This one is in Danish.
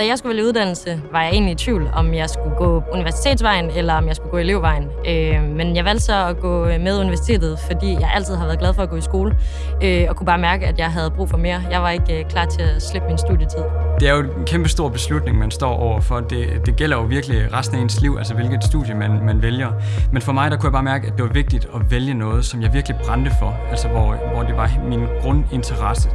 Da jeg skulle vælge uddannelse, var jeg egentlig i tvivl, om jeg skulle gå universitetsvejen, eller om jeg skulle gå elevvejen. Øh, men jeg valgte så at gå øh, med universitetet, fordi jeg altid har været glad for at gå i skole, øh, og kunne bare mærke, at jeg havde brug for mere. Jeg var ikke øh, klar til at slippe min studietid. Det er jo en kæmpe stor beslutning, man står overfor. Det, det gælder jo virkelig resten af ens liv, altså hvilket studie man, man vælger. Men for mig, der kunne jeg bare mærke, at det var vigtigt at vælge noget, som jeg virkelig brændte for, altså hvor, hvor det var min grundinteresse.